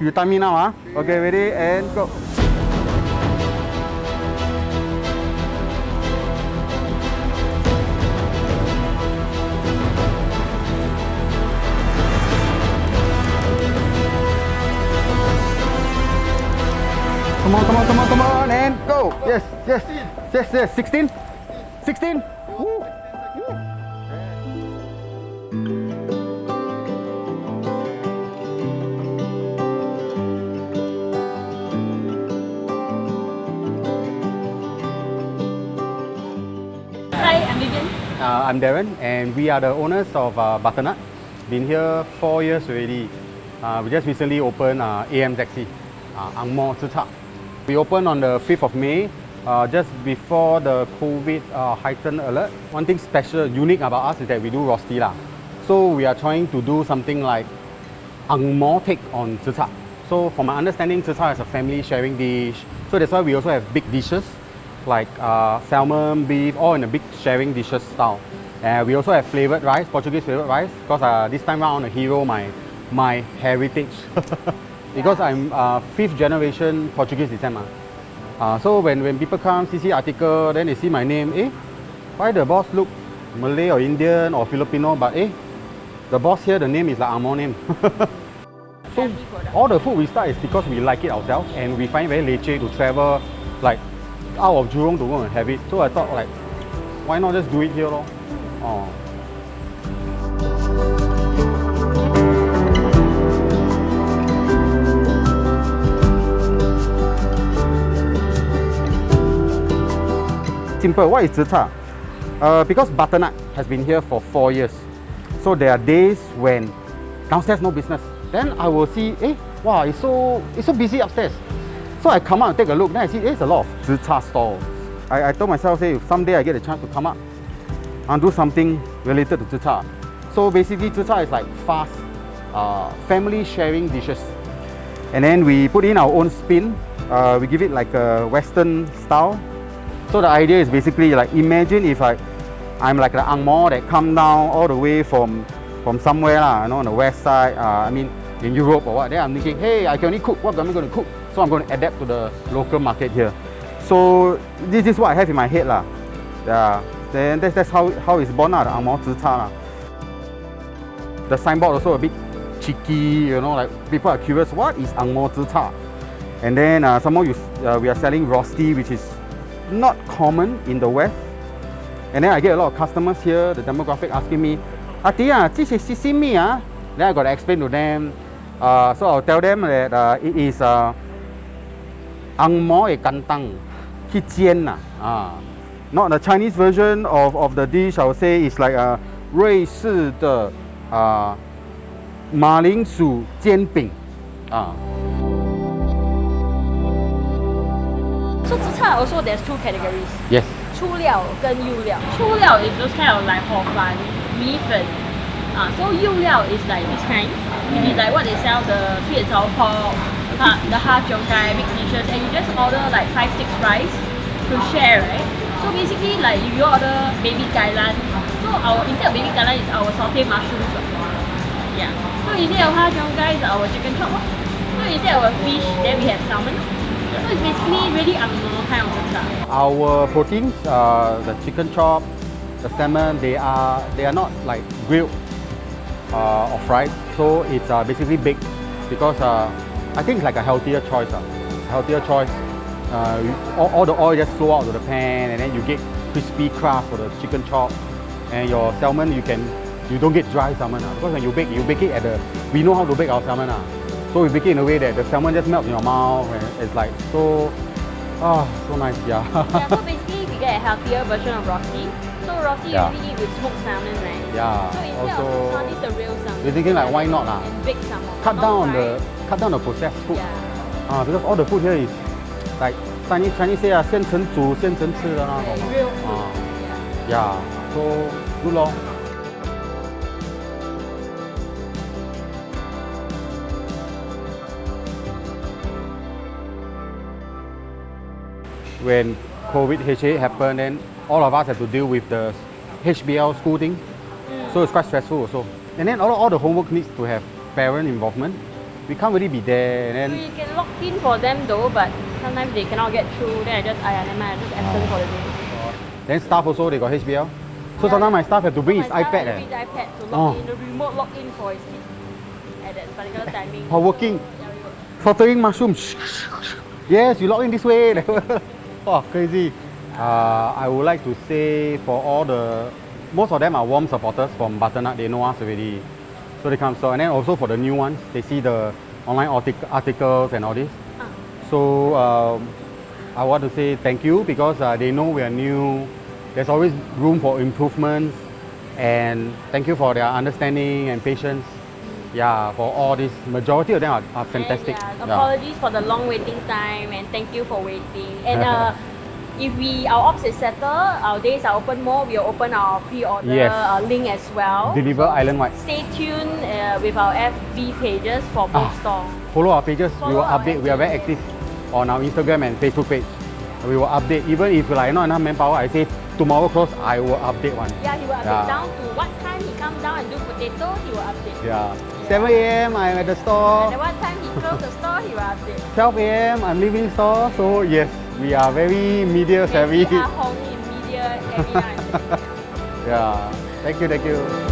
you time me now, huh? Okay, ready and go. Come on, come on, come on, come on, and go. Yes, yes, yes, yes. 16? 16? Uh, I'm Darren, and we are the owners of uh, Butternut. Been here four years already. Uh, we just recently opened uh, AMZC, uh, Ang Mo Tzu We opened on the 5th of May, uh, just before the COVID uh, heightened alert. One thing special, unique about us is that we do rosti lah. So we are trying to do something like Ang Mo take on Tzu So from my understanding, Tzu is a family sharing dish. So that's why we also have big dishes like uh, salmon, beef, all in a big sharing dishes style. And we also have flavored rice, Portuguese flavored rice, because uh, this time around I want to hero my, my heritage. because I'm uh, fifth generation Portuguese descent. mah. Uh, so when, when people come, see, see article, then they see my name, eh, why the boss look Malay or Indian or Filipino, but eh, the boss here, the name is like Amor name. so all the food we start is because we like it ourselves and we find it very leceh to travel like out of Jurong to go and have it. So I thought like, why not just do it here lor? Oh. Simple, what is Cha? Uh, because Butternut has been here for four years. So there are days when downstairs no business. Then I will see, eh, wow, it's so, it's so busy upstairs. So I come out and take a look, then I see there's a lot of Cha stalls. I, I told myself, say, if someday I get a chance to come up and do something related to Cha. So basically, Cha is like fast, uh, family sharing dishes. And then we put in our own spin. Uh, we give it like a Western style. So the idea is basically like imagine if I, I'm like the Ang Mo that come down all the way from from somewhere you know, on the west side. Uh, I mean in Europe or what. Then I'm thinking, hey, I can only cook. What am I going to cook? So I'm going to adapt to the local market here. So this is what I have in my head lah. Yeah. Then that's, that's how how it's born lah, the Ang lah. The signboard also a bit cheeky, you know, like people are curious, what is Ang Cha? And then uh, some more you, uh, we are selling rosti, which is not common in the West. And then I get a lot of customers here, the demographic asking me, Ati this is sesame ah. Then I got to explain to them. Uh, so I'll tell them that uh, it is uh, ang mo e kantang, 去煎呐啊。Not the Chinese version of, of the dish, I would say is like a 瑞士的啊马铃薯煎饼啊。 So Tzu Cha also there's two categories. Yes. 粗料跟幼料。粗料 is those kind of like 火饭、米粉。 Ah, so Yu Liao is like this kind. It is like what they sell the sweet and sour pork, the half jiu kai mixed dishes, and you just order like five, six rice to share, right? So basically like if you order baby kailan, so our instead of baby kailan is our sauteed mushroom. Yeah. So instead of half jiu kai is our chicken chop. So instead of fish, then we have salmon. So it's basically really abnormal kind of stuff. Our proteins, uh, the chicken chop, the salmon, they are they are not like grilled uh, or fried. So it's uh, basically baked because uh, I think it's like a healthier choice. Uh, healthier choice. Uh, all, all the oil just flow out to the pan, and then you get crispy crust for the chicken chop, and your salmon you can you don't get dry salmon uh, because when you bake you bake it at the we know how to bake our salmon uh. So we bake it in a way that the salmon just melts in your mouth, and it's like so. Ah, so nice, yeah. yeah, so basically we get a healthier version of rosti. So Rosti yeah. usually eat with smoked salmon, right? Yeah. So instead also, of salmon, it's the real salmon. We're thinking like why not lah? And big salmon. Cut down on the cut down the processed food. Yeah. Uh, because all the food here is like Chinese Chinese say ah, 现成煮、现成吃的那种。Real food. Uh, yeah. yeah. So good luck. when COVID HA happened, then all of us had to deal with the HBL school thing. So it's quite stressful also. And then all, all the homework needs to have parent involvement, we can't really be there. And then We can log in for them though, but sometimes they cannot get through. Then I just, I never mind, I just absent for the day. then staff also they got HBL. So Yeah. sometimes my staff have to bring My his iPad. Eh. bring the iPad to log Oh. in, the remote log in for his kid at that particular timing. For working. So, yeah, we work. Filtering mushrooms. Yes, you log in this way. oh, crazy. Uh, I would like to say for all the, most of them are warm supporters from Butternut. They know us already. So they come. So and then also for the new ones, they see the online artic- articles and all this. Ah. So um, I want to say thank you because uh, they know we are new. There's always room for improvements, and thank you for their understanding and patience. Yeah, for all this, majority of them are, are fantastic. And, yeah, Yeah. apologies for the long waiting time and thank you for waiting. And uh, if we our ops is settled, our days are open more. We'll open our pre-order Yes. uh, link as well. Deliver island wide. Stay tuned uh, with our FB pages for both Ah. stores. Follow our pages. we will update. We are very active on our Instagram and Facebook page. We will update. Even if like not enough manpower, I say tomorrow close, I will update one. Yeah, he will update Yeah. down to what time he come down and do potato. He will update. Yeah. 7 a.m. I'm at the store. And what time he close the store, he will update. 12 a.m. I'm leaving store. So yes, we are very media savvy. Maybe Ah Hong in media every yeah. Thank you. Thank you.